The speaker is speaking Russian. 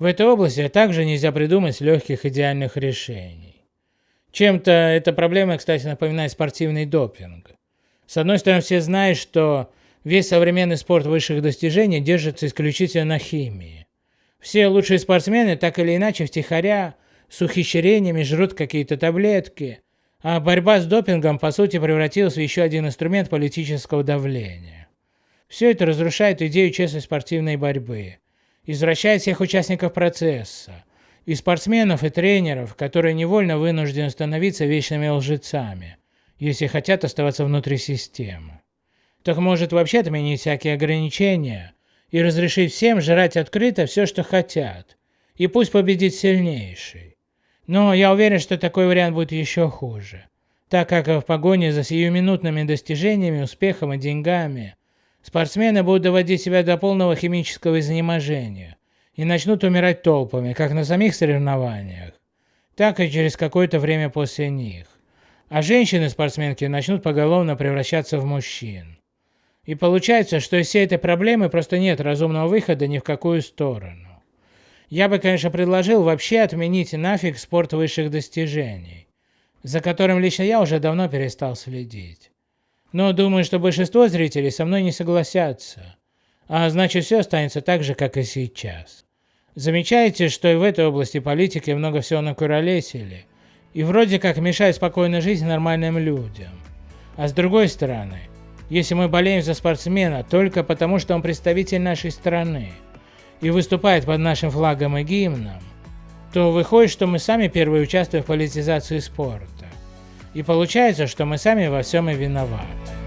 В этой области также нельзя придумать легких идеальных решений. Чем-то эта проблема, кстати, напоминает спортивный допинг. С одной стороны, все знают, что весь современный спорт высших достижений держится исключительно на химии. Все лучшие спортсмены так или иначе втихаря с ухищрениями жрут какие-то таблетки, а борьба с допингом по сути превратилась в еще один инструмент политического давления. Все это разрушает идею честной спортивной борьбы, извращает всех участников процесса, и спортсменов, и тренеров, которые невольно вынуждены становиться вечными лжецами, если хотят оставаться внутри системы. Так может вообще отменить всякие ограничения и разрешить всем жрать открыто все, что хотят, и пусть победит сильнейший. Но я уверен, что такой вариант будет еще хуже, так как в погоне за сиюминутными достижениями, успехом и деньгами спортсмены будут доводить себя до полного химического изнеможения и начнут умирать толпами, как на самих соревнованиях, так и через какое-то время после них. А женщины-спортсменки начнут поголовно превращаться в мужчин. И получается, что из всей этой проблемы просто нет разумного выхода ни в какую сторону. Я бы, конечно, предложил вообще отменить нафиг спорт высших достижений, за которым лично я уже давно перестал следить. Но думаю, что большинство зрителей со мной не согласятся, а значит все останется так же, как и сейчас. Замечаете, что и в этой области политики много всего накуролесили, и вроде как мешает спокойной жизни нормальным людям. А с другой стороны, если мы болеем за спортсмена только потому, что он представитель нашей страны и выступает под нашим флагом и гимном, то выходит, что мы сами первые участвуем в политизации спорта. И получается, что мы сами во всем и виноваты.